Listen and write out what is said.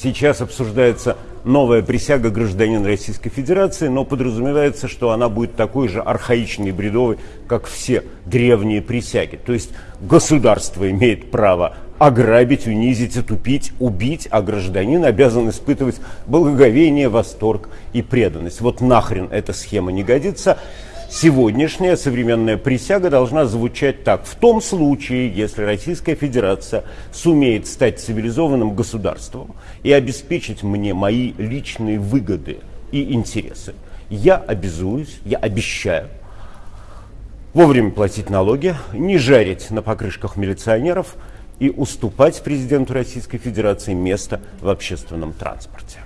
Сейчас обсуждается новая присяга гражданина Российской Федерации, но подразумевается, что она будет такой же архаичной и бредовой, как все древние присяги. То есть государство имеет право ограбить, унизить, отупить, убить, а гражданин обязан испытывать благоговение, восторг и преданность. Вот нахрен эта схема не годится сегодняшняя современная присяга должна звучать так. В том случае, если Российская Федерация сумеет стать цивилизованным государством и обеспечить мне мои личные выгоды и интересы, я обязуюсь, я обещаю вовремя платить налоги, не жарить на покрышках милиционеров и уступать президенту Российской Федерации место в общественном транспорте.